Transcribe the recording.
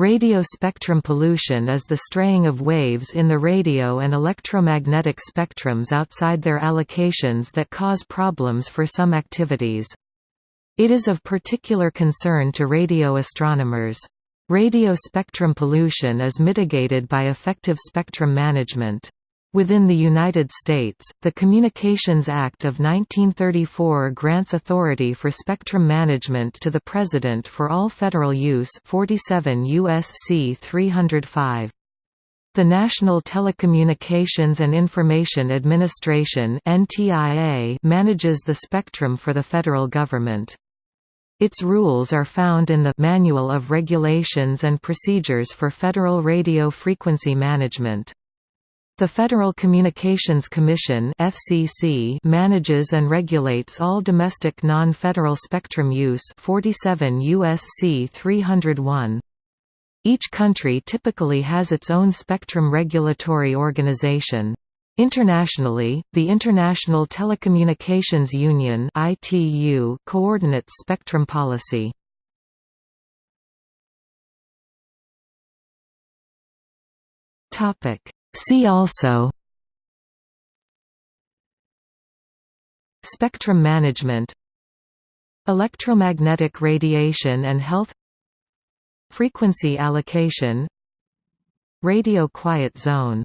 Radio spectrum pollution is the straying of waves in the radio and electromagnetic spectrums outside their allocations that cause problems for some activities. It is of particular concern to radio astronomers. Radio spectrum pollution is mitigated by effective spectrum management. Within the United States, the Communications Act of 1934 grants authority for spectrum management to the President for all federal use 47 U.S.C. 305. The National Telecommunications and Information Administration manages the spectrum for the federal government. Its rules are found in the Manual of Regulations and Procedures for Federal Radio Frequency Management. The Federal Communications Commission (FCC) manages and regulates all domestic non-federal spectrum use 47 USC 301. Each country typically has its own spectrum regulatory organization. Internationally, the International Telecommunications Union (ITU) coordinates spectrum policy. Topic See also Spectrum management Electromagnetic radiation and health Frequency allocation Radio quiet zone